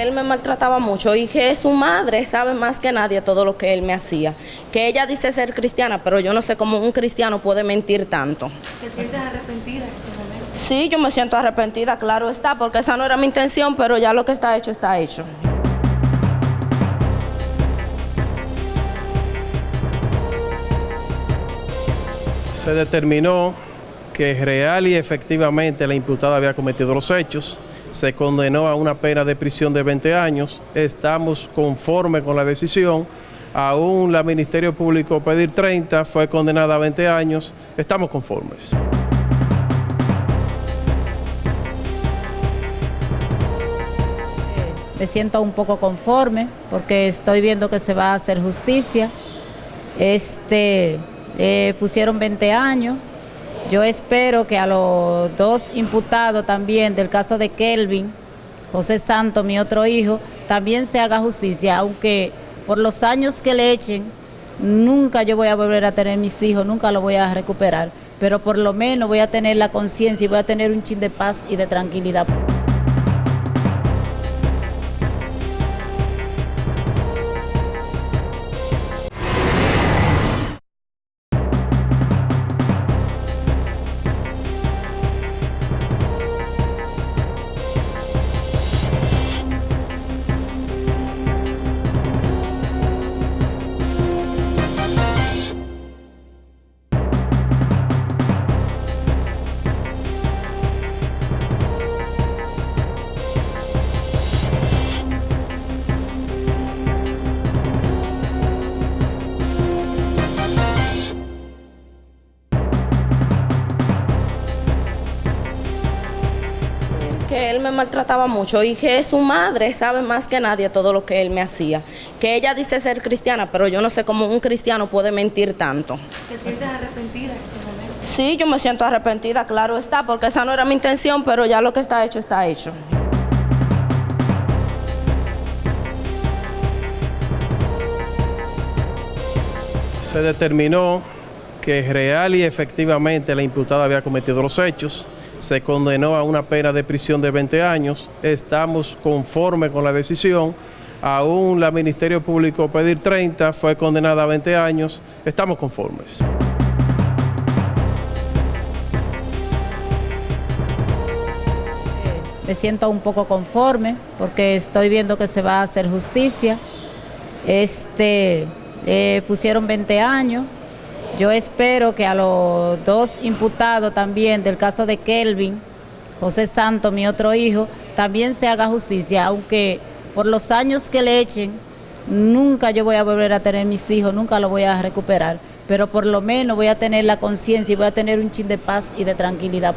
él me maltrataba mucho y que su madre sabe más que nadie todo lo que él me hacía. Que ella dice ser cristiana, pero yo no sé cómo un cristiano puede mentir tanto. ¿Te sientes arrepentida en este momento? Sí, yo me siento arrepentida, claro está, porque esa no era mi intención, pero ya lo que está hecho está hecho. Se determinó que real y efectivamente la imputada había cometido los hechos. Se condenó a una pena de prisión de 20 años. Estamos conformes con la decisión. Aún la Ministerio Público pedir 30, fue condenada a 20 años. Estamos conformes. Me siento un poco conforme porque estoy viendo que se va a hacer justicia. Este, eh, pusieron 20 años. Yo espero que a los dos imputados también del caso de Kelvin, José Santo, mi otro hijo, también se haga justicia, aunque por los años que le echen, nunca yo voy a volver a tener mis hijos, nunca lo voy a recuperar, pero por lo menos voy a tener la conciencia y voy a tener un chin de paz y de tranquilidad. Que él me maltrataba mucho y que su madre sabe más que nadie todo lo que él me hacía. Que ella dice ser cristiana, pero yo no sé cómo un cristiano puede mentir tanto. ¿Te sientes arrepentida en este momento? Sí, yo me siento arrepentida, claro está, porque esa no era mi intención, pero ya lo que está hecho está hecho. Se determinó que real y efectivamente la imputada había cometido los hechos. Se condenó a una pena de prisión de 20 años. Estamos conformes con la decisión. Aún la Ministerio Público pedir 30, fue condenada a 20 años. Estamos conformes. Me siento un poco conforme porque estoy viendo que se va a hacer justicia. Este, eh, pusieron 20 años. Yo espero que a los dos imputados también del caso de Kelvin, José Santo, mi otro hijo, también se haga justicia, aunque por los años que le echen, nunca yo voy a volver a tener mis hijos, nunca lo voy a recuperar, pero por lo menos voy a tener la conciencia y voy a tener un chin de paz y de tranquilidad.